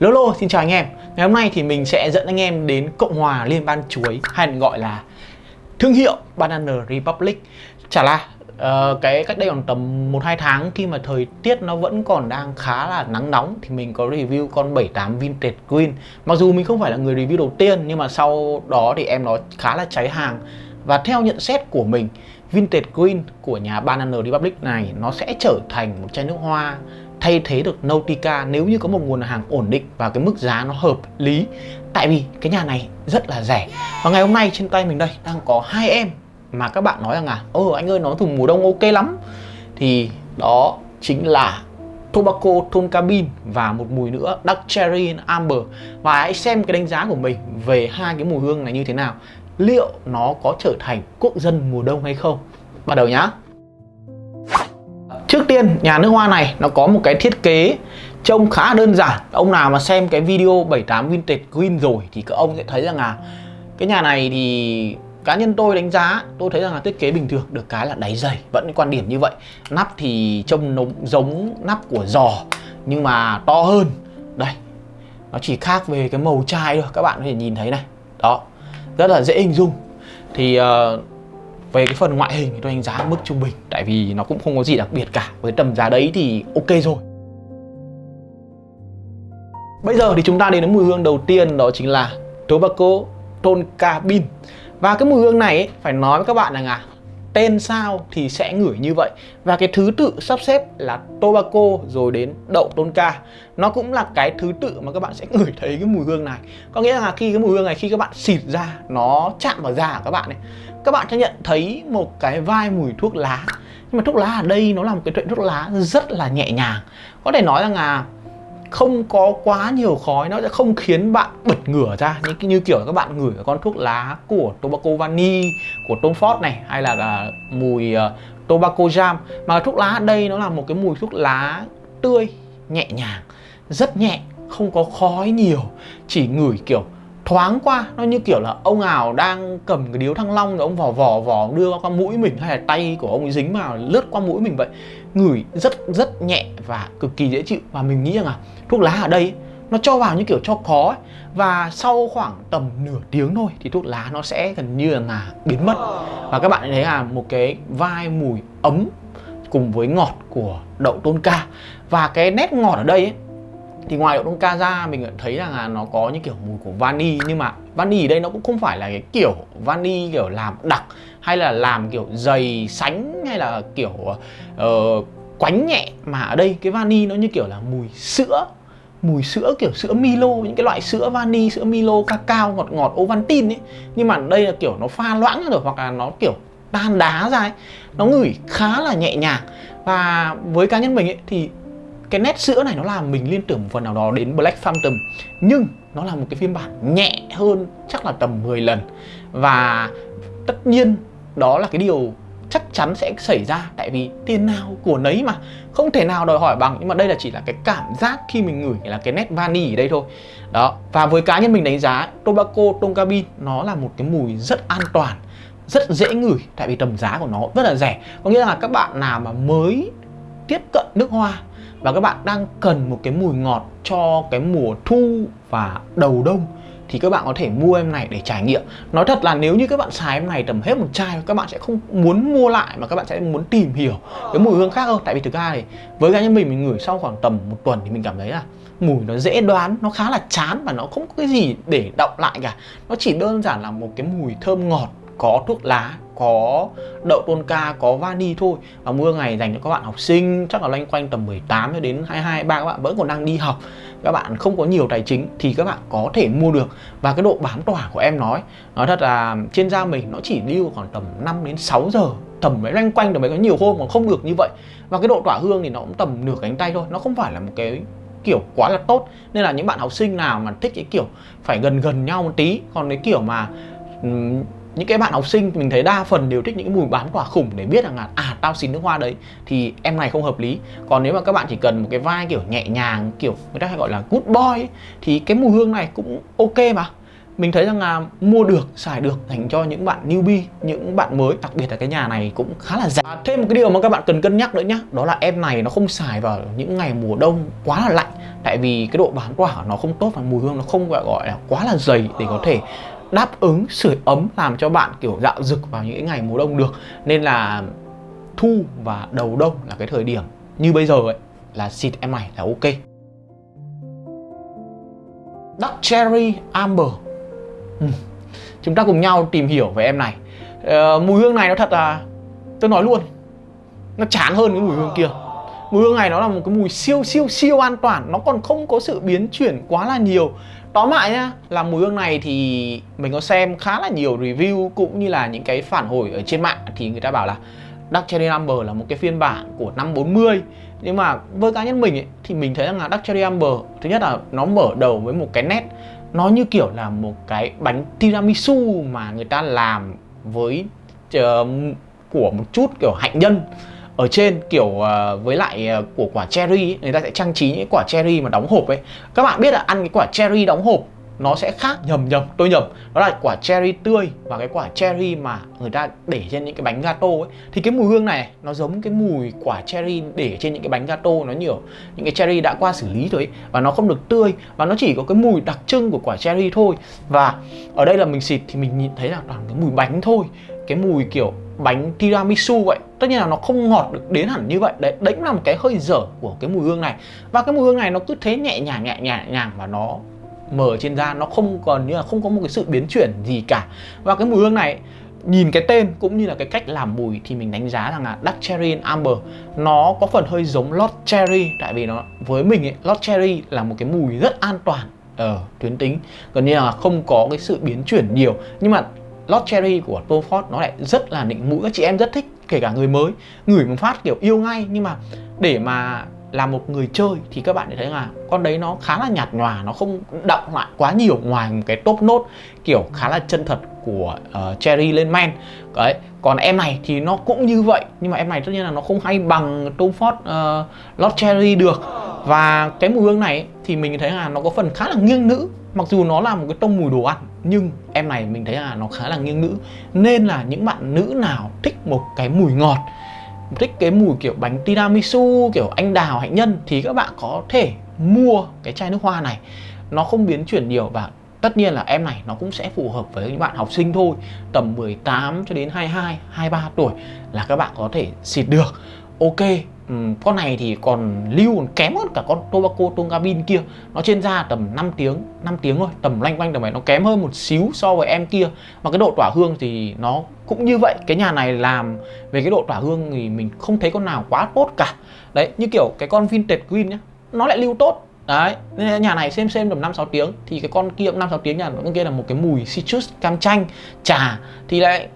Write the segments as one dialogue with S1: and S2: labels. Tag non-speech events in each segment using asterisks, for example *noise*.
S1: Lolo xin chào anh em. Ngày hôm nay thì mình sẽ dẫn anh em đến Cộng hòa Liên bang Chuối hay gọi là thương hiệu Banana Republic. Chả là uh, cái cách đây khoảng tầm 1-2 tháng khi mà thời tiết nó vẫn còn đang khá là nắng nóng thì mình có review con 78 Vintage Green. Mặc dù mình không phải là người review đầu tiên nhưng mà sau đó thì em nó khá là cháy hàng. Và theo nhận xét của mình Vintage Green của nhà Banana Republic này nó sẽ trở thành một chai nước hoa thay thế được Nautica nếu như có một nguồn hàng ổn định và cái mức giá nó hợp lý. Tại vì cái nhà này rất là rẻ. Và ngày hôm nay trên tay mình đây đang có hai em mà các bạn nói rằng là ơ, anh ơi, nó thùng mùa đông ok lắm. Thì đó chính là Tobacco Tonka Cabin và một mùi nữa Dark Cherry Amber. Và hãy xem cái đánh giá của mình về hai cái mùi hương này như thế nào. Liệu nó có trở thành quốc dân mùa đông hay không? Bắt đầu nhá. Trước tiên nhà nước hoa này nó có một cái thiết kế trông khá đơn giản. Ông nào mà xem cái video 78 Vintage Green rồi thì các ông sẽ thấy rằng là Cái nhà này thì cá nhân tôi đánh giá tôi thấy rằng là thiết kế bình thường được cái là đáy dày. Vẫn quan điểm như vậy. Nắp thì trông nó giống nắp của giò nhưng mà to hơn. Đây nó chỉ khác về cái màu chai thôi. Các bạn có thể nhìn thấy này. Đó rất là dễ hình dung. Thì uh, về cái phần ngoại hình thì tôi đánh giá mức trung bình tại vì nó cũng không có gì đặc biệt cả. Với tầm giá đấy thì ok rồi. Bây giờ thì chúng ta đến với mùi hương đầu tiên đó chính là tobacco tonka bean. Và cái mùi hương này ấy, phải nói với các bạn rằng à tên sao thì sẽ ngửi như vậy. Và cái thứ tự sắp xếp là tobacco rồi đến đậu tonka nó cũng là cái thứ tự mà các bạn sẽ ngửi thấy cái mùi hương này. Có nghĩa là khi cái mùi hương này, khi các bạn xịt ra, nó chạm vào da của các bạn ấy, các bạn sẽ nhận thấy một cái vai mùi thuốc lá. Nhưng mà thuốc lá ở đây nó là một cái chuyện thuốc lá rất là nhẹ nhàng. Có thể nói rằng là không có quá nhiều khói nó sẽ không khiến bạn bật ngửa ra. Như, như kiểu các bạn ngửi con thuốc lá của tobacco vani của Tom Ford này hay là, là mùi uh, tobacco jam. Mà thuốc lá ở đây nó là một cái mùi thuốc lá tươi nhẹ nhàng rất nhẹ không có khói nhiều chỉ ngửi kiểu thoáng qua. Nó như kiểu là ông nào đang cầm cái điếu thăng long rồi ông vò vò vò đưa qua mũi mình hay là tay của ông ấy dính vào lướt qua mũi mình vậy ngửi rất rất nhẹ và cực kỳ dễ chịu. Và mình nghĩ rằng là thuốc lá ở đây nó cho vào như kiểu cho có ấy. và sau khoảng tầm nửa tiếng thôi thì thuốc lá nó sẽ gần như là biến mất. Và các bạn thấy là một cái vai mùi ấm cùng với ngọt của đậu tôn ca. Và cái nét ngọt ở đây ấy, thì ngoài đậu đông ca ra mình thấy rằng là nó có những kiểu mùi của vani nhưng mà vani ở đây nó cũng không phải là cái kiểu vani kiểu làm đặc hay là làm kiểu dày sánh hay là kiểu uh, quánh nhẹ. Mà ở đây cái vani nó như kiểu là mùi sữa mùi sữa kiểu sữa Milo những cái loại sữa vani sữa Milo cacao ngọt ngọt Ovaltine ấy. Nhưng mà đây là kiểu nó pha loãng rồi hoặc là nó kiểu tan đá ra ấy. Nó ngửi khá là nhẹ nhàng. Và với cá nhân mình ấy thì cái nét sữa này nó làm mình liên tưởng một phần nào đó đến Black Phantom, nhưng nó là một cái phiên bản nhẹ hơn chắc là tầm 10 lần. Và tất nhiên đó là cái điều chắc chắn sẽ xảy ra, tại vì tiền nào của nấy mà, không thể nào đòi hỏi bằng. Nhưng mà đây là chỉ là cái cảm giác khi mình ngửi, là cái nét vani ở đây thôi. Đó, và với cá nhân mình đánh giá, tobacco tonka nó là một cái mùi rất an toàn, rất dễ ngửi, tại vì tầm giá của nó rất là rẻ. Có nghĩa là các bạn nào mà mới tiếp cận nước hoa và các bạn đang cần một cái mùi ngọt cho cái mùa thu và đầu đông. Thì các bạn có thể mua em này để trải nghiệm. Nói thật là nếu như các bạn xài em này tầm hết một chai, các bạn sẽ không muốn mua lại mà các bạn sẽ muốn tìm hiểu cái mùi hương khác hơn. Tại vì thực ra thì với cá nhân mình mình ngửi sau khoảng tầm một tuần thì mình cảm thấy là mùi nó dễ đoán, nó khá là chán và nó không có cái gì để động lại cả. Nó chỉ đơn giản là một cái mùi thơm ngọt có thuốc lá có đậu tonka ca có vani thôi. Và mưa ngày dành cho các bạn học sinh, chắc là loanh quanh tầm 18 cho đến 22 ba, các bạn vẫn còn đang đi học. Các bạn không có nhiều tài chính thì các bạn có thể mua được. Và cái độ bám tỏa của em nói nói thật là trên da mình nó chỉ lưu khoảng tầm 5 đến 6 giờ, tầm mấy loanh quanh tầm mấy có nhiều hôm mà không được như vậy. Và cái độ tỏa hương thì nó cũng tầm nửa cánh tay thôi, nó không phải là một cái kiểu quá là tốt. Nên là những bạn học sinh nào mà thích cái kiểu phải gần gần nhau một tí, còn cái kiểu mà những cái bạn học sinh mình thấy đa phần đều thích những mùi bán quả khủng để biết rằng là à tao xin nước hoa đấy. Thì em này không hợp lý. Còn nếu mà các bạn chỉ cần một cái vai kiểu nhẹ nhàng kiểu người ta hay gọi là good boy ấy, thì cái mùi hương này cũng ok mà. Mình thấy rằng là mua được xài được dành cho những bạn newbie những bạn mới đặc biệt là cái nhà này cũng khá là rẻ. À, thêm một cái điều mà các bạn cần cân nhắc nữa nhá đó là em này nó không xài vào những ngày mùa đông quá là lạnh. Tại vì cái độ bán quả nó không tốt và mùi hương nó không gọi gọi là quá là dày để có thể đáp ứng sưởi ấm làm cho bạn kiểu dạo rực vào những ngày mùa đông được. Nên là thu và đầu đông là cái thời điểm như bây giờ ấy, là xịt em này là ok. Dark Cherry, Amber. Ừ. Chúng ta cùng nhau tìm hiểu về em này. Ờ, mùi hương này nó thật là, Tôi nói luôn, Nó chán hơn cái mùi hương kia. Mùi hương này nó là một cái mùi siêu siêu siêu an toàn. Nó còn không có sự biến chuyển quá là nhiều. Tóm lại nhá Là mùi hương này thì Mình có xem khá là nhiều review Cũng như là những cái phản hồi ở trên mạng Thì người ta bảo là Dark Cherry Amber là một cái phiên bản của năm 40 nhưng mà với cá nhân mình ấy, thì mình thấy rằng là Dark Cherry Amber thứ nhất là nó mở đầu với một cái nét nó như kiểu là một cái bánh tiramisu mà người ta làm với uh, của một chút kiểu hạnh nhân ở trên kiểu uh, với lại uh, của quả cherry ấy, người ta sẽ trang trí những quả cherry mà đóng hộp ấy. Các bạn biết là ăn cái quả cherry đóng hộp nó sẽ khác nhầm nhầm tôi nhầm. Đó là quả cherry tươi và cái quả cherry mà người ta để trên những cái bánh gato ấy. Thì cái mùi hương này nó giống cái mùi quả cherry để trên những cái bánh gato nó nhiều những cái cherry đã qua xử lý rồi ấy, và nó không được tươi và nó chỉ có cái mùi đặc trưng của quả cherry thôi. Và ở đây là mình xịt thì mình nhìn thấy là toàn cái mùi bánh thôi. Cái mùi kiểu bánh tiramisu vậy. Tất nhiên là nó không ngọt được đến hẳn như vậy. Đấy đấy cũng là một cái hơi dở của cái mùi hương này. Và cái mùi hương này nó cứ thế nhẹ nhàng nhẹ nhàng nhàng và nó mở trên da nó không còn như là không có một cái sự biến chuyển gì cả. Và cái mùi hương này nhìn cái tên cũng như là cái cách làm mùi thì mình đánh giá rằng là Dark Cherry and Amber nó có phần hơi giống lot Cherry. Tại vì nó với mình ấy, lot Cherry là một cái mùi rất an toàn ở tuyến tính. Gần như là không có cái sự biến chuyển nhiều. Nhưng mà Lost Cherry của Tom Ford nó lại rất là nịnh mũi. Các chị em rất thích kể cả người mới. Ngửi một phát kiểu yêu ngay nhưng mà để mà là một người chơi thì các bạn thấy là con đấy nó khá là nhạt nhòa nó không đậm lại quá nhiều ngoài một cái top nốt kiểu khá là chân thật của uh, Cherry lên men. Đấy còn em này thì nó cũng như vậy nhưng mà em này tất nhiên là nó không hay bằng Tom Ford uh, Lord Cherry được. Và cái mùi hương này thì mình thấy là nó có phần khá là nghiêng nữ mặc dù nó là một cái tông mùi đồ ăn, nhưng em này mình thấy là nó khá là nghiêng nữ nên là những bạn nữ nào thích một cái mùi ngọt, thích cái mùi kiểu bánh tiramisu, kiểu anh đào, hạnh nhân, thì các bạn có thể mua cái chai nước hoa này. Nó không biến chuyển nhiều và tất nhiên là em này nó cũng sẽ phù hợp với những bạn học sinh thôi, tầm 18 cho đến 22 23 tuổi là các bạn có thể xịt được. Ok um, con này thì còn lưu còn kém hơn cả con tobacco tongabin kia. Nó trên da tầm 5 tiếng 5 tiếng thôi tầm loanh quanh tầm này nó kém hơn một xíu so với em kia. Mà cái độ tỏa hương thì nó cũng như vậy. Cái nhà này làm về cái độ tỏa hương thì mình không thấy con nào quá tốt cả. Đấy như kiểu cái con vintage green nhá nó lại lưu tốt. Đấy, nên nhà này xem xem tầm 5 6 tiếng. Thì cái con kia cũng 5 6 tiếng nhà con kia là một cái mùi citrus cam chanh, trà. Thì lại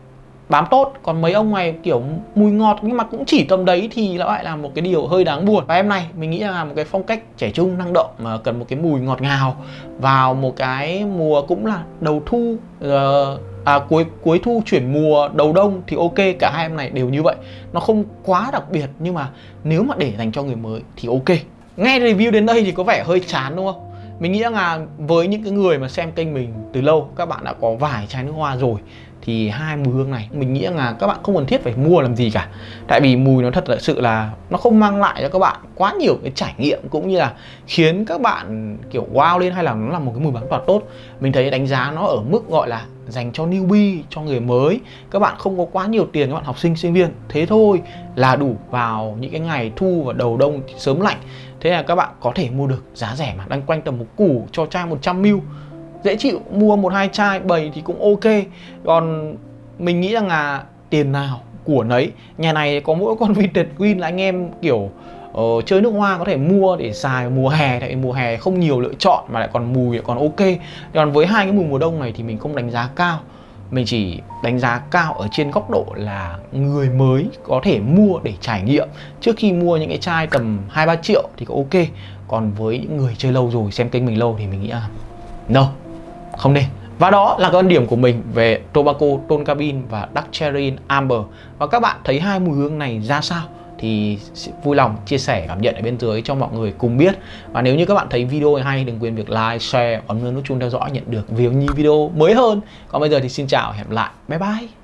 S1: bám tốt. Còn mấy ông này kiểu mùi ngọt nhưng mà cũng chỉ tầm đấy thì lại là một cái điều hơi đáng buồn. Và em này mình nghĩ là một cái phong cách trẻ trung năng động mà cần một cái mùi ngọt ngào vào một cái mùa cũng là đầu thu uh, à, cuối cuối thu chuyển mùa đầu đông thì ok cả hai em này đều như vậy. Nó không quá đặc biệt nhưng mà nếu mà để dành cho người mới thì ok. Nghe review đến đây thì có vẻ hơi chán đúng không? Mình nghĩ là với những cái người mà xem kênh mình từ lâu các bạn đã có vài chai nước hoa rồi thì hai mùi hương này, mình nghĩ là các bạn không cần thiết phải mua làm gì cả. Tại vì mùi nó thật là sự là nó không mang lại cho các bạn quá nhiều cái trải nghiệm cũng như là khiến các bạn kiểu wow lên hay là nó là một cái mùi bán toàn tốt. Mình thấy đánh giá nó ở mức gọi là dành cho newbie, cho người mới. Các bạn không có quá nhiều tiền các bạn học sinh sinh viên. Thế thôi là đủ vào những cái ngày thu và đầu đông sớm lạnh. Thế là các bạn có thể mua được giá rẻ mà, đang quanh tầm một củ cho chai 100ml dễ chịu mua một hai chai bầy thì cũng ok. Còn mình nghĩ rằng là tiền nào của nấy. Nhà này có mỗi con *laughs* vintage queen là anh em kiểu uh, chơi nước hoa có thể mua để xài. Mùa hè tại mùa hè không nhiều lựa chọn mà lại còn mùi lại còn ok. Còn với hai cái mùi mùa đông này thì mình không đánh giá cao. Mình chỉ đánh giá cao ở trên góc độ là người mới có thể mua để trải nghiệm. Trước khi mua những cái chai tầm hai ba triệu thì có ok. Còn với những người chơi lâu rồi xem kênh mình lâu thì mình nghĩ là no không nên. Và đó là quan điểm của mình về Tobacco Tonka Bean và Dark Cherry Amber. Và các bạn thấy hai mùi hương này ra sao thì vui lòng chia sẻ, cảm nhận ở bên dưới cho mọi người cùng biết. Và nếu như các bạn thấy video này hay, đừng quên việc like, share bấm nút chuông theo dõi nhận được nhiều video mới hơn. Còn bây giờ thì xin chào, hẹn lại. Bye bye.